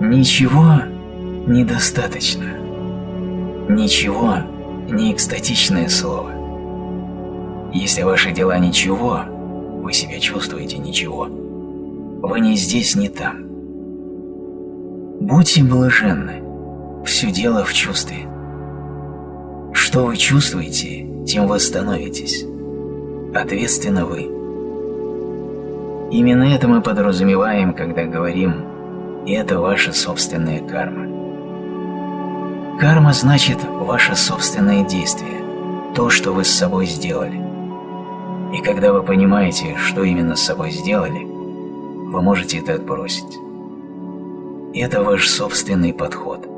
Ничего недостаточно. Ничего не экстатичное слово. Если ваши дела ничего, вы себя чувствуете ничего. Вы не здесь, не там. Будьте блаженны. Все дело в чувстве. Что вы чувствуете, тем вы становитесь. Ответственно вы. Именно это мы подразумеваем, когда говорим «и это ваша собственная карма». Карма значит ваше собственное действие, то, что вы с собой сделали. И когда вы понимаете, что именно с собой сделали, вы можете это отбросить. Это ваш собственный подход.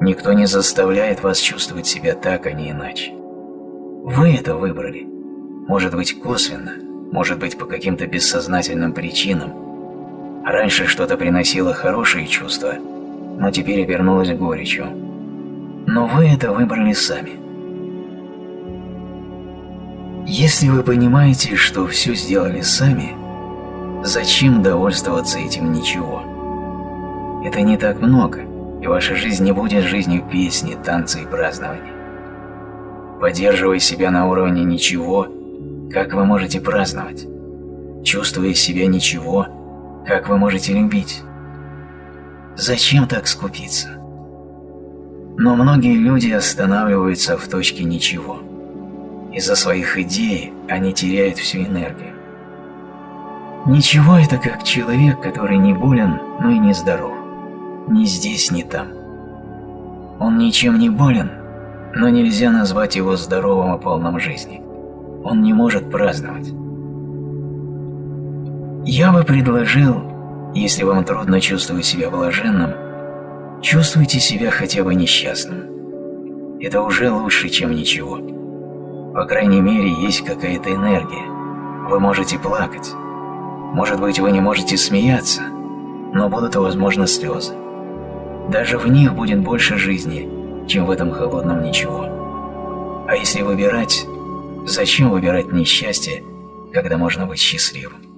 Никто не заставляет вас чувствовать себя так, а не иначе. Вы это выбрали. Может быть косвенно, может быть по каким-то бессознательным причинам. Раньше что-то приносило хорошие чувства, но теперь обернулось горечью. Но вы это выбрали сами. Если вы понимаете, что все сделали сами, зачем довольствоваться этим ничего? Это не так много, и ваша жизнь не будет жизнью песни, танца и празднования. Поддерживая себя на уровне ничего, как вы можете праздновать? Чувствуя себя ничего, как вы можете любить? Зачем так скупиться? Но многие люди останавливаются в точке ничего. Из-за своих идей они теряют всю энергию. Ничего – это как человек, который не болен, но и не здоров. Ни здесь, ни там. Он ничем не болен, но нельзя назвать его здоровым и полным жизни. Он не может праздновать. Я бы предложил, если вам трудно чувствовать себя блаженным, чувствуйте себя хотя бы несчастным. Это уже лучше, чем ничего. По крайней мере, есть какая-то энергия. Вы можете плакать. Может быть, вы не можете смеяться, но будут, возможно, слезы. Даже в них будет больше жизни, чем в этом холодном ничего. А если выбирать, зачем выбирать несчастье, когда можно быть счастливым?